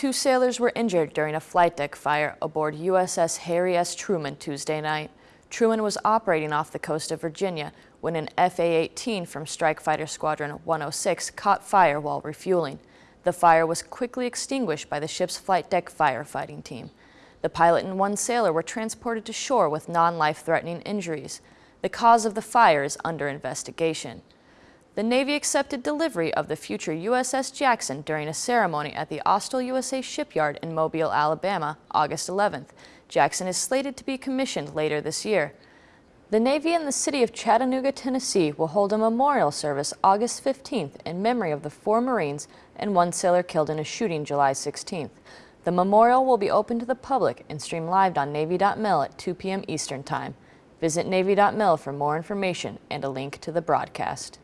Two sailors were injured during a flight deck fire aboard USS Harry S. Truman Tuesday night. Truman was operating off the coast of Virginia when an FA-18 from Strike Fighter Squadron 106 caught fire while refueling. The fire was quickly extinguished by the ship's flight deck firefighting team. The pilot and one sailor were transported to shore with non-life-threatening injuries. The cause of the fire is under investigation. The Navy accepted delivery of the future USS Jackson during a ceremony at the Austal USA shipyard in Mobile, Alabama, August 11th. Jackson is slated to be commissioned later this year. The Navy and the city of Chattanooga, Tennessee will hold a memorial service August 15th in memory of the four Marines and one sailor killed in a shooting July 16th. The memorial will be open to the public and stream live on Navy.mil at 2 p.m. Eastern Time. Visit Navy.mil for more information and a link to the broadcast.